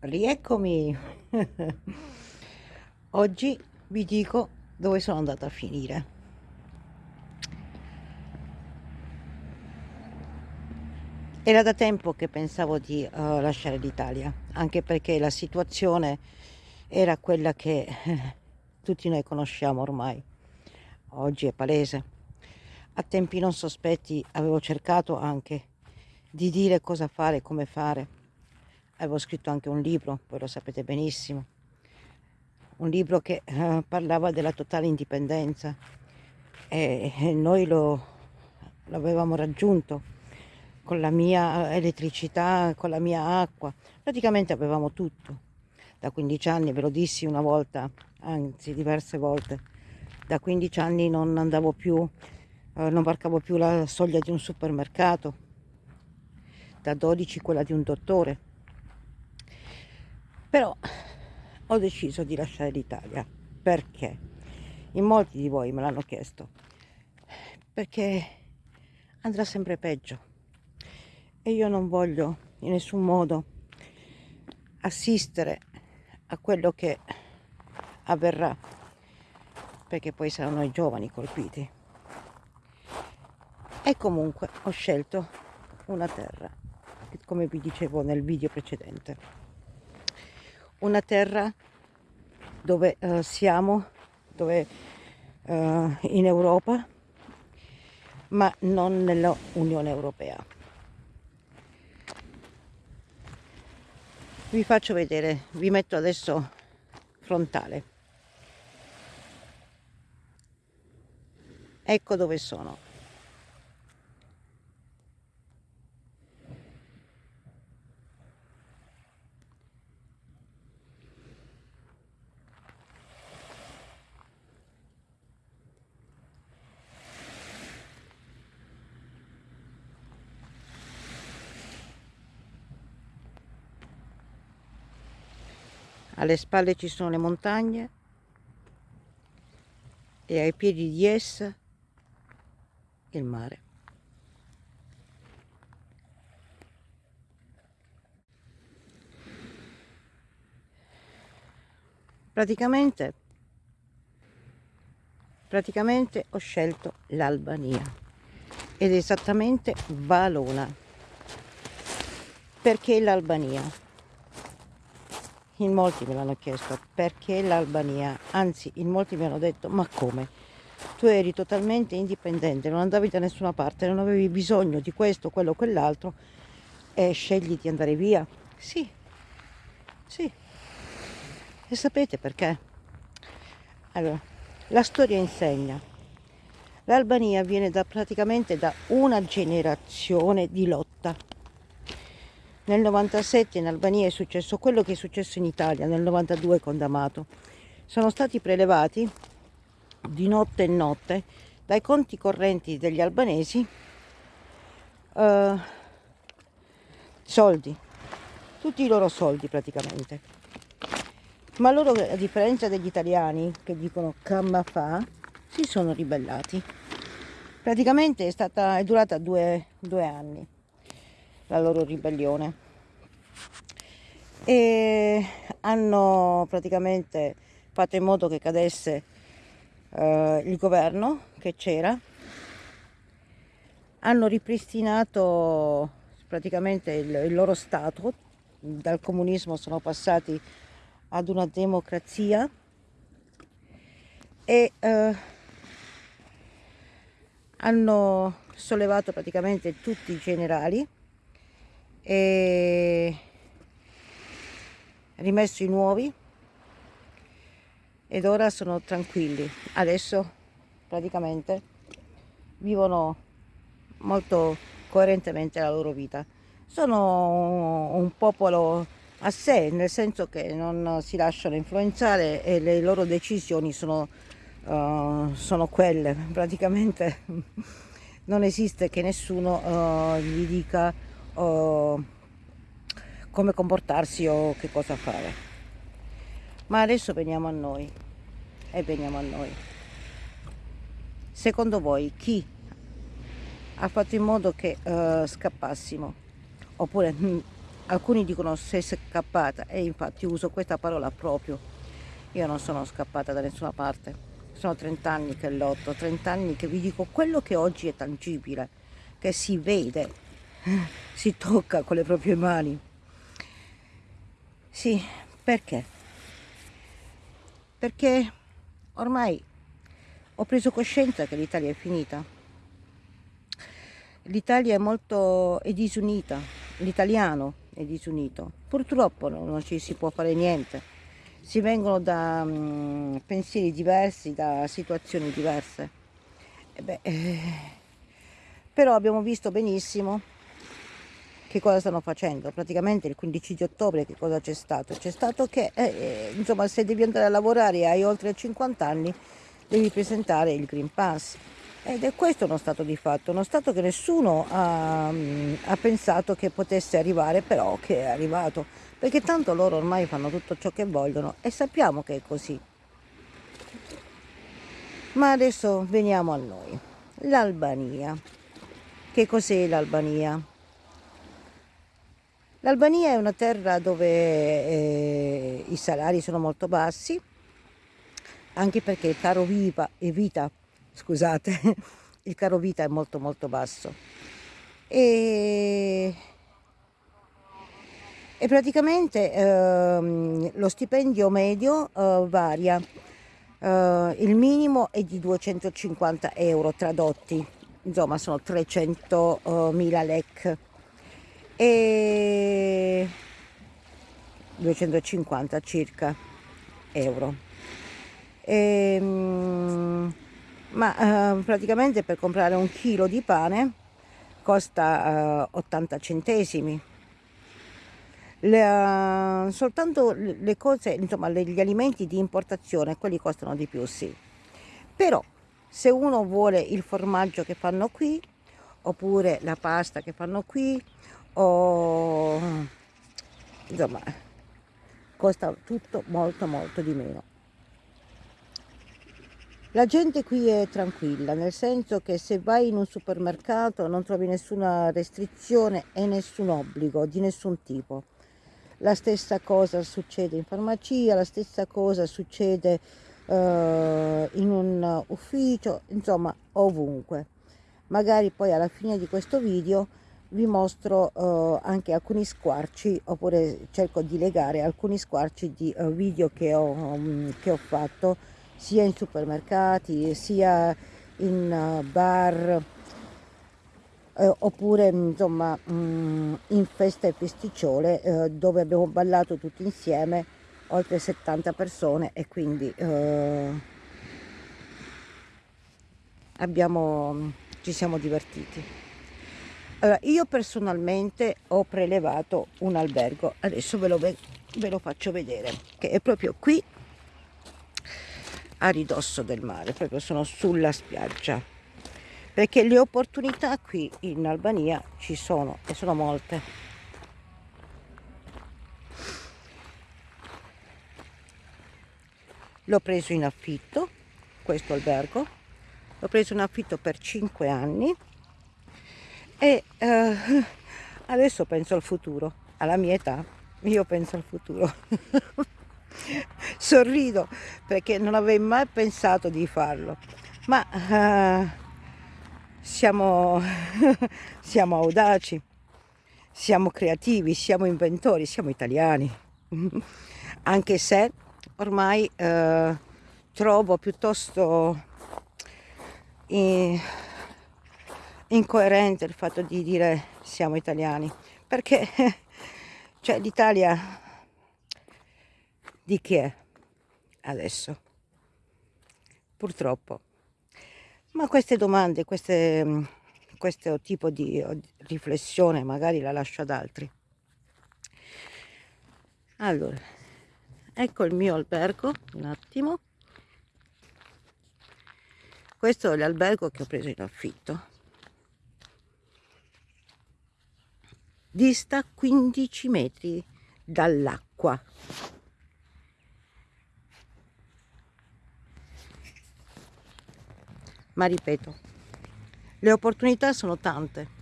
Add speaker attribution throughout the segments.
Speaker 1: rieccomi. Oggi vi dico dove sono andata a finire. Era da tempo che pensavo di uh, lasciare l'Italia anche perché la situazione era quella che tutti noi conosciamo ormai. Oggi è palese. A tempi non sospetti avevo cercato anche di dire cosa fare come fare avevo scritto anche un libro, voi lo sapete benissimo, un libro che eh, parlava della totale indipendenza. E, e noi lo, l'avevamo raggiunto con la mia elettricità, con la mia acqua, praticamente avevamo tutto. Da 15 anni, ve lo dissi una volta, anzi diverse volte, da 15 anni non andavo più, eh, non varcavo più la soglia di un supermercato, da 12 quella di un dottore, però ho deciso di lasciare l'Italia. Perché? In molti di voi me l'hanno chiesto. Perché andrà sempre peggio. E io non voglio in nessun modo assistere a quello che avverrà perché poi saranno i giovani colpiti. E comunque ho scelto una terra come vi dicevo nel video precedente una terra dove uh, siamo, dove, uh, in Europa, ma non nell'Unione Europea. Vi faccio vedere, vi metto adesso frontale. Ecco dove sono. Alle spalle ci sono le montagne e ai piedi di essa il mare. Praticamente, praticamente ho scelto l'Albania ed esattamente Valona. Perché l'Albania? In molti me l'hanno chiesto perché l'Albania, anzi in molti mi hanno detto ma come? Tu eri totalmente indipendente, non andavi da nessuna parte, non avevi bisogno di questo, quello, quell'altro e scegli di andare via? Sì, sì. E sapete perché? Allora, la storia insegna. L'Albania viene da praticamente da una generazione di lotta nel 97 in Albania è successo quello che è successo in Italia nel 92 con D'Amato. Sono stati prelevati di notte e notte dai conti correnti degli albanesi uh, soldi, tutti i loro soldi praticamente. Ma loro, a differenza degli italiani che dicono camma fa, si sono ribellati. Praticamente è, stata, è durata due, due anni la loro ribellione. E hanno praticamente fatto in modo che cadesse eh, il governo che c'era. Hanno ripristinato praticamente il, il, loro stato. Dal comunismo sono passati ad una democrazia. E eh, hanno sollevato praticamente tutti i generali e rimesso i nuovi. Ed ora sono tranquilli. Adesso praticamente vivono molto coerentemente la loro vita. Sono un popolo a sé nel senso che non si lasciano influenzare e le loro decisioni sono, uh, sono quelle. Praticamente non esiste che nessuno uh, gli dica uh, come comportarsi o che cosa fare. Ma adesso veniamo a noi e veniamo a noi. Secondo voi chi ha fatto in modo che uh, scappassimo? Oppure mh, mm, alcuni dicono sei scappata e infatti uso questa parola proprio io non sono scappata da nessuna parte sono 30 anni che lotto 30 anni che vi dico quello che oggi è tangibile che si vede si tocca con le proprie mani. Sì perché? Perché ormai ho preso coscienza che l'Italia è finita. l'Italia è molto è disunita. L'italiano è disunito. Purtroppo non ci si può fare niente, si vengono da um, pensieri diversi, da situazioni diverse. E beh, eh, però abbiamo visto benissimo che cosa stanno facendo. Praticamente il 15 di ottobre che cosa c'è stato? C'è stato che, eh, eh, insomma, se devi andare a lavorare e hai oltre 50 anni, devi presentare il Green Pass ed è questo uno stato di fatto, uno stato che nessuno ha, ha, pensato che potesse arrivare, però che è arrivato, perché tanto loro ormai fanno tutto ciò che vogliono e sappiamo che è così. Ma adesso veniamo a noi. L'Albania. Che cos'è l'Albania? L'Albania è una terra dove eh, i salari sono molto bassi, anche perché il caro viva vita scusate, il caro vita è molto molto basso. E, e praticamente ehm, lo stipendio medio eh, varia, eh, il minimo è di 250 euro tradotti, insomma sono 300 eh, mila lek e 250 circa euro. E, ehm, ma eh, praticamente per comprare un chilo di pane costa eh, 80 centesimi le, uh, soltanto le cose insomma gli alimenti di importazione quelli costano di più sì però se uno vuole il formaggio che fanno qui oppure la pasta che fanno qui o insomma costa tutto molto molto di meno la gente qui è tranquilla, nel senso che se vai in un supermercato non trovi nessuna restrizione e nessun obbligo di nessun tipo. La stessa cosa succede in farmacia, la stessa cosa succede uh, in un ufficio, insomma ovunque. Magari poi alla fine di questo video vi mostro uh, anche alcuni squarci oppure cerco di legare alcuni squarci di uh, video che ho, um, che ho fatto sia in supermercati sia in uh, bar eh, oppure insomma mm, in feste e festicciole eh, dove abbiamo ballato tutti insieme oltre 70 persone e quindi eh, abbiamo, ci siamo divertiti. Allora, io personalmente ho prelevato un albergo, adesso ve lo, ve lo faccio vedere, che è proprio qui a ridosso del mare, proprio sono sulla spiaggia. Perché le opportunità qui in Albania ci sono e sono molte. L'ho preso in affitto, questo albergo, l'ho preso in affitto per 5 anni e eh, adesso penso al futuro, alla mia età, io penso al futuro. sorrido perché non avevo mai pensato di farlo. Ma uh, siamo, siamo audaci siamo creativi siamo inventori siamo italiani. Anche se ormai uh, trovo piuttosto in, incoerente il fatto di dire siamo italiani perché cioè l'Italia di chi è adesso? Purtroppo. Ma queste domande, queste, questo tipo di riflessione magari la lascio ad altri. Allora, ecco il mio albergo, un attimo. Questo è l'albergo che ho preso in affitto. Dista 15 metri dall'acqua. ma ripeto, le opportunità sono tante.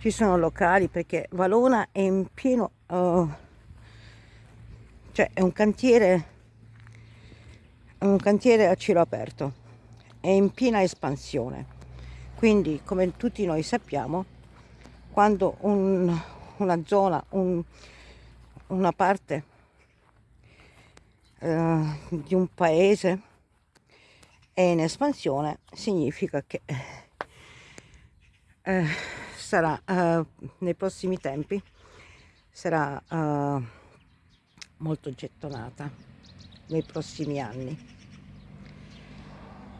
Speaker 1: ci sono locali perché Valona è in pieno, uh, cioè è un cantiere, un cantiere a cielo aperto, è in piena espansione. Quindi, come tutti noi sappiamo, quando un, una zona, un, una parte uh, di un paese è in espansione, significa che eh, sarà uh, nei prossimi tempi sarà uh, molto gettonata nei prossimi anni.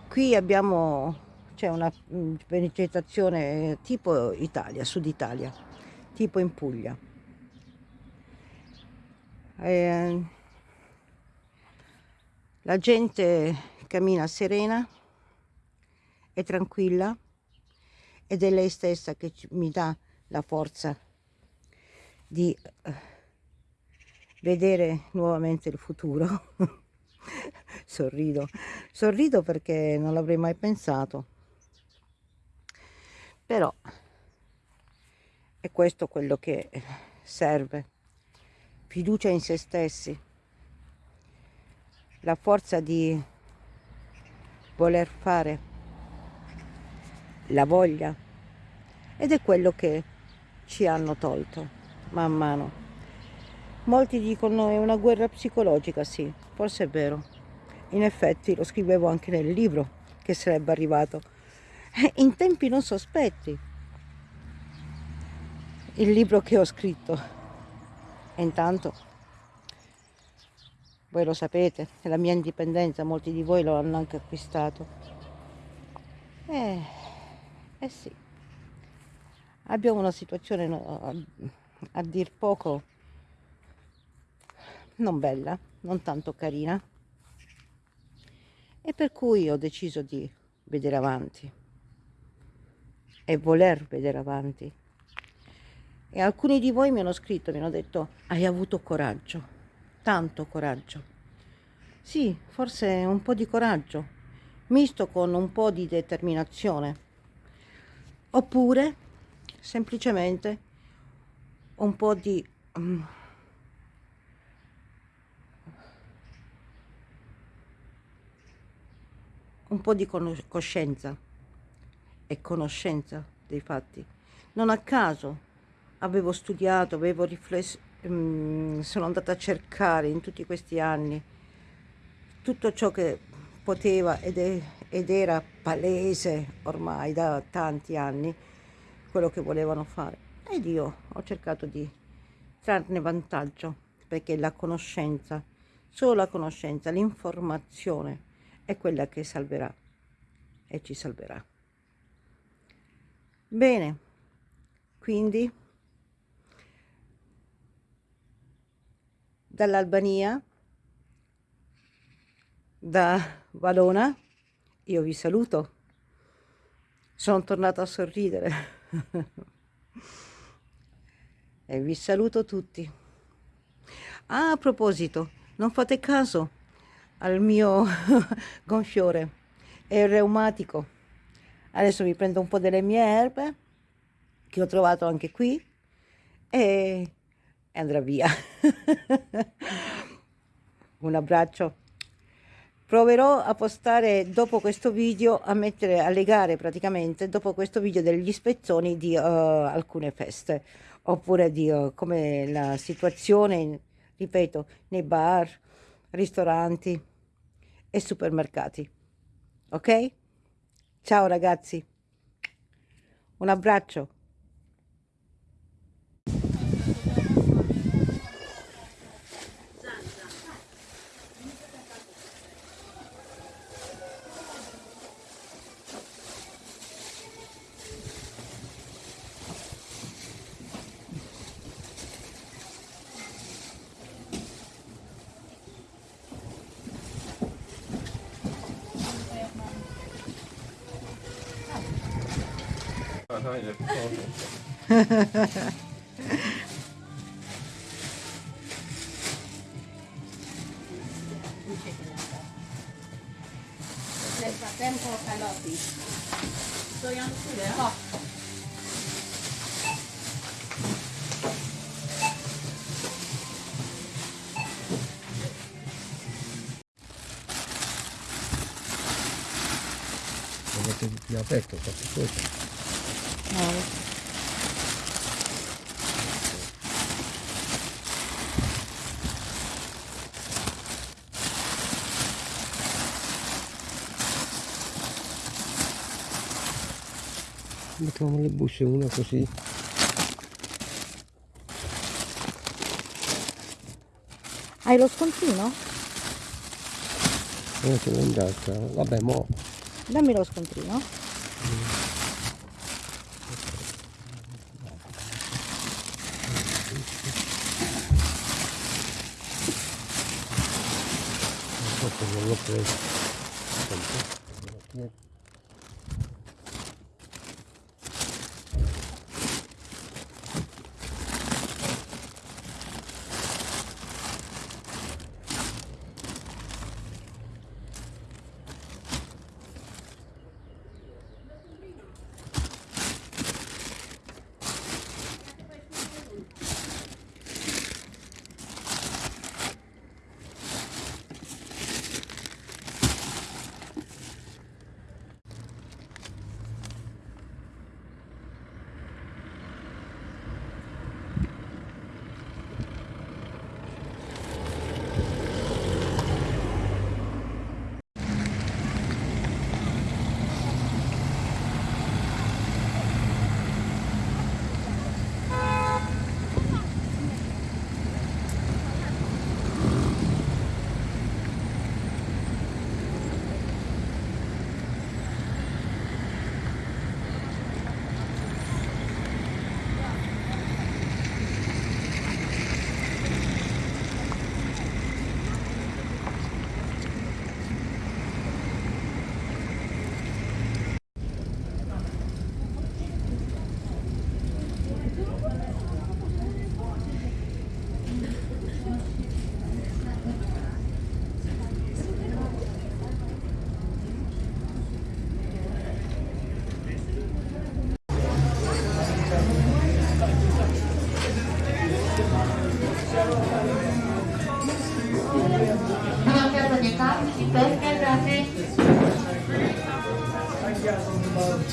Speaker 1: Qui abbiamo c'è una mm, vegetazione tipo Italia, Sud Italia tipo in Puglia eh, la gente cammina serena e tranquilla ed è lei stessa che mi dà la forza di eh, vedere nuovamente il futuro. sorrido, sorrido perché non l'avrei mai pensato. Però è questo quello che serve. Fiducia in se stessi, la forza di voler fare la voglia ed è quello che ci hanno tolto man mano. Molti dicono è una guerra psicologica, sì, forse è vero. In effetti lo scrivevo anche nel libro che sarebbe arrivato in tempi non sospetti. Il libro che ho scritto. E intanto, voi lo sapete, la mia indipendenza, molti di voi lo hanno anche acquistato. Eh, eh sì, abbiamo una situazione a, a dir poco non bella, non tanto carina e per cui ho deciso di vedere avanti e voler vedere avanti. E alcuni di voi mi hanno scritto, mi hanno detto, hai avuto coraggio, tanto coraggio. Sì, forse un po' di coraggio, misto con un po' di determinazione oppure semplicemente un po' di um, un po' di coscienza e conoscenza dei fatti. Non a caso avevo studiato, avevo riflesso, um, sono andata a cercare in tutti questi anni tutto ciò che poteva ed, è, ed era palese ormai da tanti anni quello che volevano fare. Ed io ho cercato di trarne vantaggio perché la conoscenza, solo la conoscenza, l'informazione è quella che salverà e ci salverà. Bene, quindi dall'Albania da Valona, io vi saluto. Sono tornata a sorridere. e vi saluto tutti. Ah, a proposito, non fate caso al mio gonfiore, è reumatico. Adesso mi prendo un po' delle mie erbe, che ho trovato anche qui, e andrà via. un abbraccio. Proverò a postare dopo questo video a mettere a legare praticamente dopo questo video degli spezzoni di uh, alcune feste. Oppure di uh, come la situazione ripeto nei bar ristoranti e supermercati. Ok ciao ragazzi. Un abbraccio
Speaker 2: Paranoia,
Speaker 1: Nel frattempo calotti. Dobbiamo pure,
Speaker 3: oh. Dovete più aperto, qualche cosa.
Speaker 1: No,
Speaker 3: Mettiamo le buste una così.
Speaker 1: Hai lo scontrino?
Speaker 3: Una ce l'ho in tasca. Vabbè, mo.
Speaker 1: Dammi lo scontrino.
Speaker 3: Forse non l'ho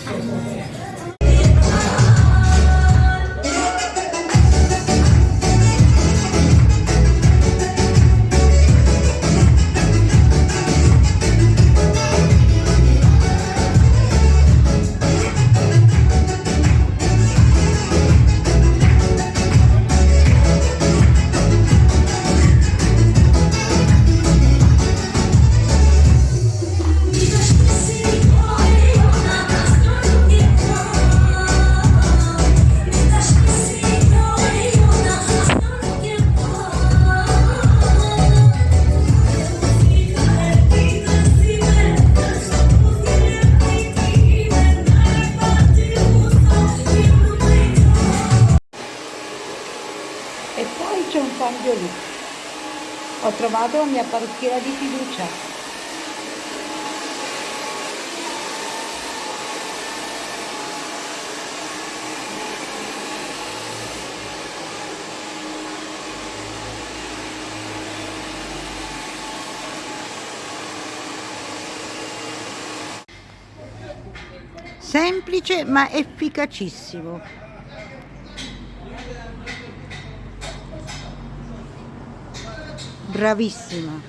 Speaker 1: E La mia parrucchiera di fiducia. Semplice ma efficacissimo. Bravissima.